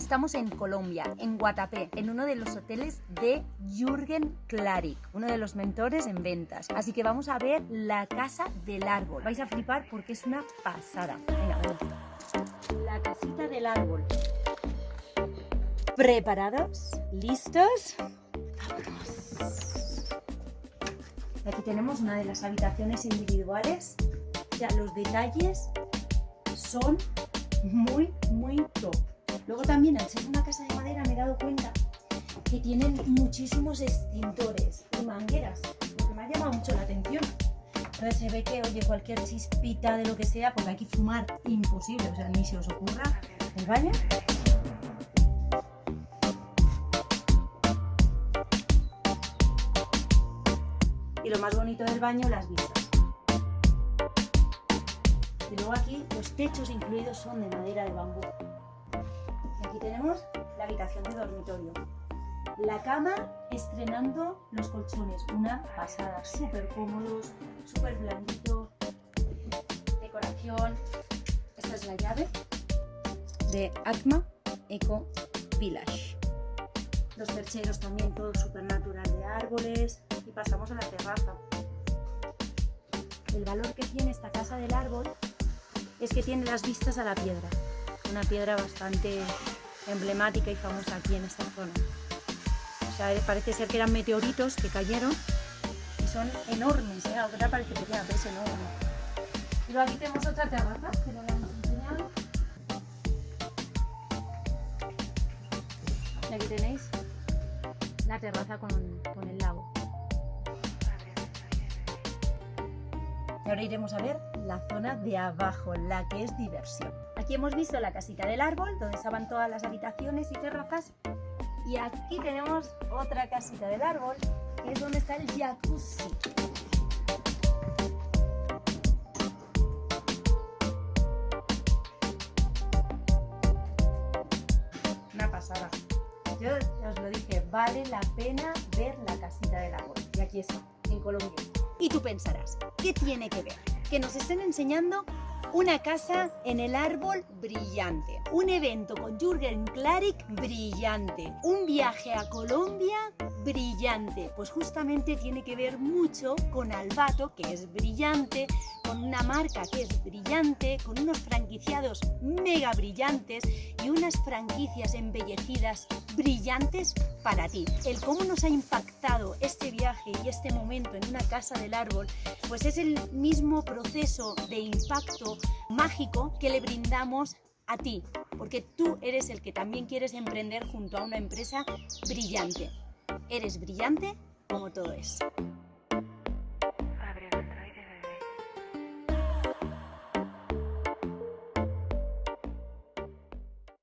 Estamos en Colombia, en Guatapé, en uno de los hoteles de Jürgen Klarik, uno de los mentores en ventas. Así que vamos a ver la casa del árbol. Vais a flipar porque es una pasada. Venga, vamos. La casita del árbol. ¿Preparados? ¿Listos? ¡Vámonos! Aquí tenemos una de las habitaciones individuales. Ya los detalles son muy, muy top. Luego también, al ser una casa de madera, me he dado cuenta que tienen muchísimos extintores y mangueras, lo que me ha llamado mucho la atención. Entonces se ve que, oye, cualquier chispita de lo que sea, porque aquí fumar imposible, o sea, ni se os ocurra el baño. Y lo más bonito del baño, las vistas. Y luego aquí los techos incluidos son de madera de bambú. Aquí tenemos la habitación de dormitorio. La cama estrenando los colchones, una pasada, súper cómodos, súper blandito, decoración. Esta es la llave de Atma Eco Village. Los percheros también todo súper natural de árboles y pasamos a la terraza. El valor que tiene esta casa del árbol es que tiene las vistas a la piedra, una piedra bastante emblemática y famosa aquí en esta zona. O sea, parece ser que eran meteoritos que cayeron y son enormes, ¿eh? Ahora parece que pero es enorme. Luego aquí tenemos otra terraza que no la hemos enseñado. Y aquí tenéis la terraza con el lago. Y ahora iremos a ver la zona de abajo, la que es diversión. Aquí hemos visto la casita del árbol, donde estaban todas las habitaciones y terrazas. Y aquí tenemos otra casita del árbol, que es donde está el jacuzzi. Una pasada. Yo os lo dije, vale la pena ver la casita del árbol. Y aquí está, en Colombia. Y tú pensarás, ¿qué tiene que ver? Que nos estén enseñando una casa en el árbol brillante. Un evento con Jürgen Klarik brillante. Un viaje a Colombia brillante. Pues justamente tiene que ver mucho con Albato, que es brillante, con una marca que es brillante, con unos franquiciados mega brillantes y unas franquicias embellecidas brillantes para ti. El cómo nos ha impactado este viaje y este momento en una casa del árbol, pues es el mismo proceso de impacto mágico que le brindamos a ti, porque tú eres el que también quieres emprender junto a una empresa brillante. Eres brillante como todo es.